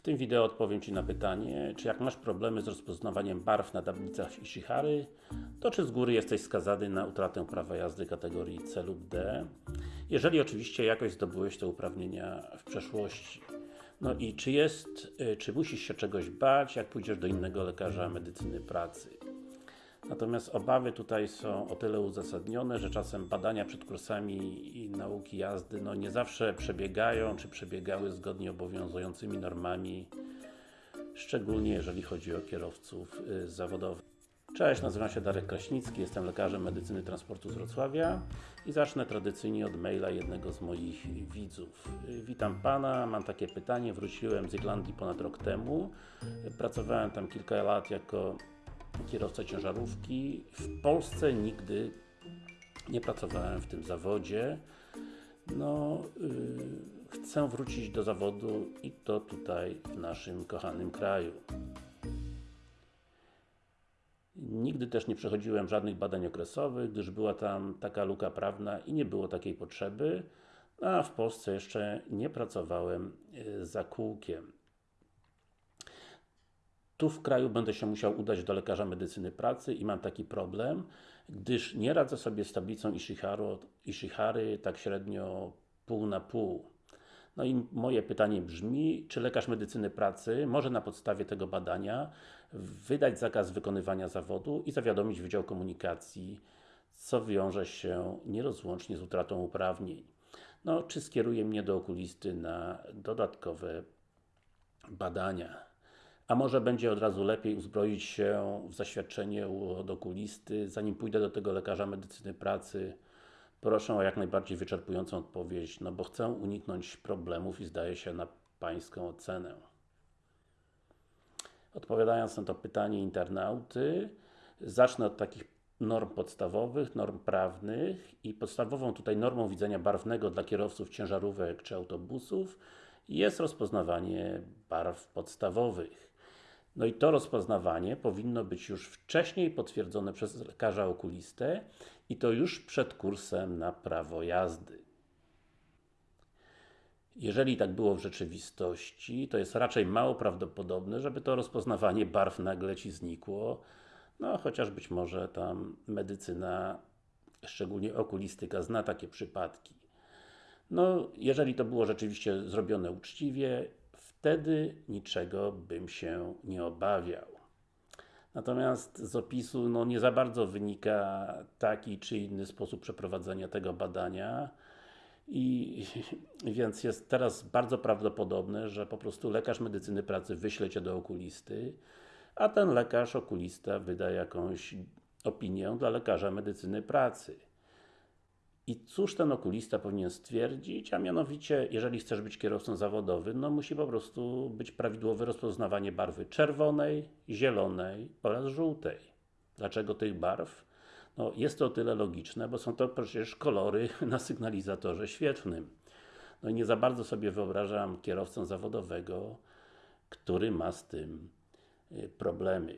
W tym wideo odpowiem Ci na pytanie, czy jak masz problemy z rozpoznawaniem barw na tablicach Ishihary, to czy z góry jesteś skazany na utratę prawa jazdy kategorii C lub D, jeżeli oczywiście jakoś zdobyłeś te uprawnienia w przeszłości. No i czy jest, y, czy musisz się czegoś bać, jak pójdziesz do innego lekarza medycyny pracy. Natomiast obawy tutaj są o tyle uzasadnione, że czasem badania przed kursami i nauki jazdy no nie zawsze przebiegają, czy przebiegały zgodnie obowiązującymi normami, szczególnie jeżeli chodzi o kierowców y, zawodowych. Cześć, nazywam się Darek Kraśnicki, jestem lekarzem medycyny transportu z Wrocławia i zacznę tradycyjnie od maila jednego z moich widzów. Y, Witam Pana, mam takie pytanie, wróciłem z Irlandii ponad rok temu, pracowałem tam kilka lat jako kierowca ciężarówki. W Polsce nigdy nie pracowałem w tym zawodzie. No, yy, chcę wrócić do zawodu i to tutaj w naszym kochanym kraju. Nigdy też nie przechodziłem żadnych badań okresowych, gdyż była tam taka luka prawna i nie było takiej potrzeby, a w Polsce jeszcze nie pracowałem yy, za kółkiem. Tu w kraju będę się musiał udać do lekarza medycyny pracy i mam taki problem, gdyż nie radzę sobie z tablicą Ishiharo, Ishihary tak średnio pół na pół. No i moje pytanie brzmi, czy lekarz medycyny pracy może na podstawie tego badania wydać zakaz wykonywania zawodu i zawiadomić Wydział Komunikacji, co wiąże się nierozłącznie z utratą uprawnień. No, czy skieruje mnie do okulisty na dodatkowe badania. A może będzie od razu lepiej uzbroić się w zaświadczenie od okulisty, zanim pójdę do tego lekarza medycyny pracy. Proszę o jak najbardziej wyczerpującą odpowiedź, no bo chcę uniknąć problemów i zdaje się na Pańską ocenę. Odpowiadając na to pytanie internauty, zacznę od takich norm podstawowych, norm prawnych i podstawową tutaj normą widzenia barwnego dla kierowców ciężarówek czy autobusów jest rozpoznawanie barw podstawowych. No i to rozpoznawanie powinno być już wcześniej potwierdzone przez lekarza okulistę i to już przed kursem na prawo jazdy. Jeżeli tak było w rzeczywistości, to jest raczej mało prawdopodobne, żeby to rozpoznawanie barw nagle Ci znikło, no chociaż być może tam medycyna, szczególnie okulistyka, zna takie przypadki. No, jeżeli to było rzeczywiście zrobione uczciwie, wtedy niczego bym się nie obawiał. Natomiast z opisu no, nie za bardzo wynika taki czy inny sposób przeprowadzenia tego badania i więc jest teraz bardzo prawdopodobne, że po prostu lekarz medycyny pracy wyśle Cię do okulisty, a ten lekarz okulista wyda jakąś opinię dla lekarza medycyny pracy. I cóż ten okulista powinien stwierdzić, a mianowicie, jeżeli chcesz być kierowcą zawodowym, no musi po prostu być prawidłowe rozpoznawanie barwy czerwonej, zielonej oraz żółtej. Dlaczego tych barw? No jest to o tyle logiczne, bo są to przecież kolory na sygnalizatorze świetlnym. No i nie za bardzo sobie wyobrażam kierowcę zawodowego, który ma z tym y, problemy.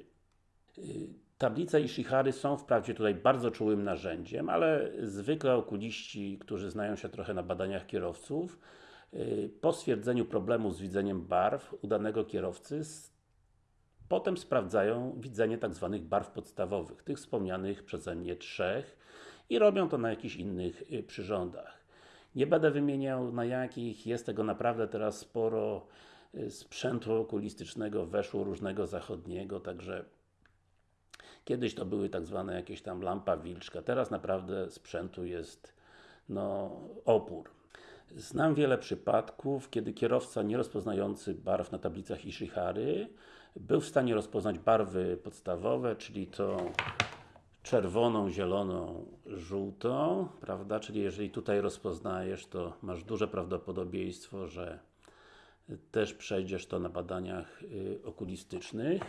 Tablice Ishihary są wprawdzie tutaj bardzo czułym narzędziem, ale zwykle okuliści, którzy znają się trochę na badaniach kierowców, y, po stwierdzeniu problemu z widzeniem barw u danego kierowcy potem sprawdzają widzenie tak zwanych barw podstawowych, tych wspomnianych przeze mnie trzech i robią to na jakichś innych y, przyrządach. Nie będę wymieniał na jakich, jest tego naprawdę teraz sporo y, sprzętu okulistycznego weszło różnego zachodniego, także Kiedyś to były tak zwane jakieś tam lampa wilczka, teraz naprawdę sprzętu jest no, opór. Znam wiele przypadków, kiedy kierowca nie rozpoznający barw na tablicach Ishihary był w stanie rozpoznać barwy podstawowe, czyli to czerwoną, zieloną, żółtą, prawda? Czyli jeżeli tutaj rozpoznajesz, to masz duże prawdopodobieństwo, że też przejdziesz to na badaniach y, okulistycznych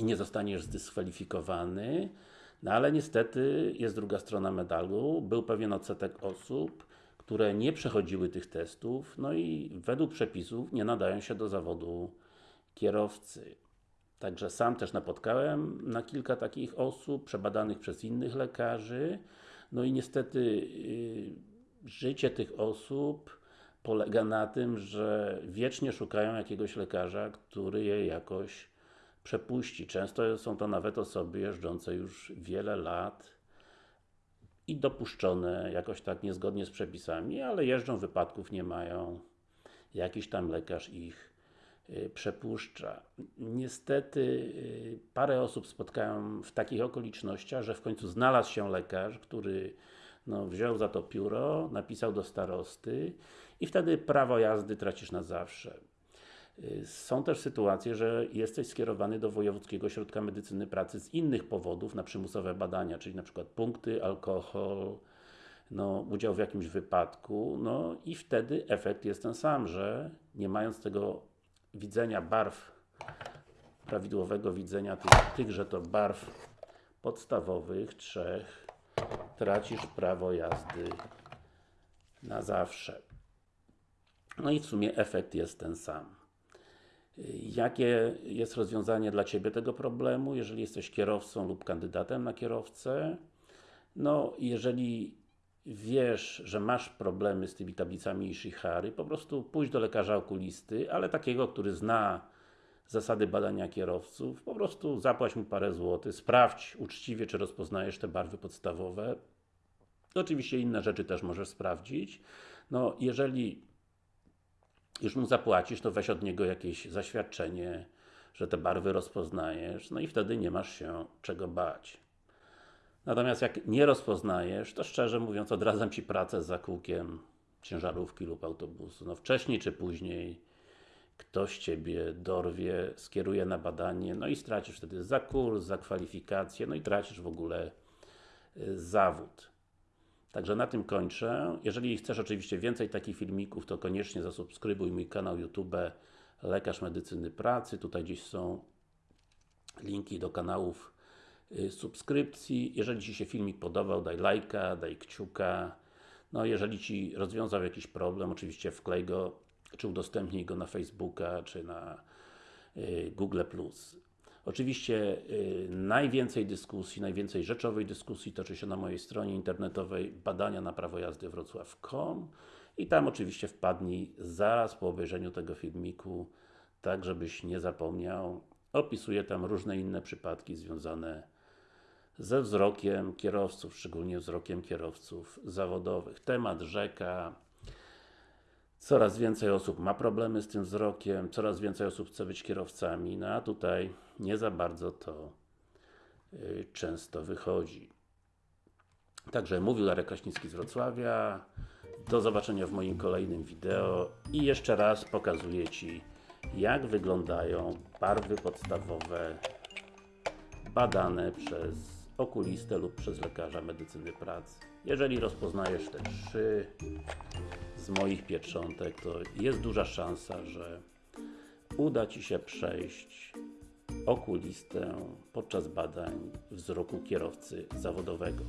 i nie zostaniesz zdyskwalifikowany, no ale niestety jest druga strona medalu. Był pewien odsetek osób, które nie przechodziły tych testów, no i według przepisów nie nadają się do zawodu kierowcy. Także sam też napotkałem na kilka takich osób, przebadanych przez innych lekarzy, no i niestety yy, życie tych osób polega na tym, że wiecznie szukają jakiegoś lekarza, który je jakoś przepuści. Często są to nawet osoby jeżdżące już wiele lat i dopuszczone jakoś tak niezgodnie z przepisami, ale jeżdżą, wypadków nie mają. Jakiś tam lekarz ich y, przepuszcza. Niestety y, parę osób spotkałem w takich okolicznościach, że w końcu znalazł się lekarz, który no, wziął za to pióro, napisał do starosty i wtedy prawo jazdy tracisz na zawsze. Są też sytuacje, że jesteś skierowany do Wojewódzkiego Ośrodka Medycyny Pracy z innych powodów na przymusowe badania, czyli na przykład punkty, alkohol, no, udział w jakimś wypadku, no i wtedy efekt jest ten sam, że nie mając tego widzenia barw, prawidłowego widzenia tych, tychże to barw podstawowych, trzech, tracisz prawo jazdy na zawsze. No i w sumie efekt jest ten sam. Jakie jest rozwiązanie dla Ciebie tego problemu, jeżeli jesteś kierowcą lub kandydatem na kierowcę? No, jeżeli wiesz, że masz problemy z tymi tablicami Ishihary, po prostu pójdź do lekarza okulisty, ale takiego, który zna zasady badania kierowców, po prostu zapłać mu parę złotych, sprawdź uczciwie, czy rozpoznajesz te barwy podstawowe. Oczywiście inne rzeczy też możesz sprawdzić. No, jeżeli już mu zapłacisz, to weź od niego jakieś zaświadczenie, że te barwy rozpoznajesz, no i wtedy nie masz się czego bać. Natomiast jak nie rozpoznajesz, to szczerze mówiąc odradzam Ci pracę za kółkiem ciężarówki lub autobusu. No wcześniej czy później ktoś Ciebie dorwie, skieruje na badanie, no i stracisz wtedy za kurs, za kwalifikację, no i tracisz w ogóle y, zawód. Także na tym kończę. Jeżeli chcesz oczywiście więcej takich filmików, to koniecznie zasubskrybuj mój kanał YouTube Lekarz Medycyny Pracy. Tutaj gdzieś są linki do kanałów y, subskrypcji. Jeżeli Ci się filmik podobał, daj lajka, daj kciuka. No, jeżeli Ci rozwiązał jakiś problem, oczywiście wklej go, czy udostępnij go na Facebooka, czy na y, Google+. Oczywiście y, najwięcej dyskusji, najwięcej rzeczowej dyskusji toczy się na mojej stronie internetowej badania na prawo jazdy wrocław.com i tam oczywiście wpadnij zaraz po obejrzeniu tego filmiku, tak żebyś nie zapomniał. Opisuję tam różne inne przypadki związane ze wzrokiem kierowców, szczególnie wzrokiem kierowców zawodowych. Temat rzeka, Coraz więcej osób ma problemy z tym wzrokiem, coraz więcej osób chce być kierowcami, no a tutaj nie za bardzo to y, często wychodzi. Także mówił Darek Kraśnicki z Wrocławia. Do zobaczenia w moim kolejnym wideo i jeszcze raz pokazuję Ci jak wyglądają barwy podstawowe badane przez okulistę lub przez lekarza medycyny pracy. Jeżeli rozpoznajesz te trzy z moich pieczątek, to jest duża szansa, że uda Ci się przejść okulistę podczas badań wzroku kierowcy zawodowego.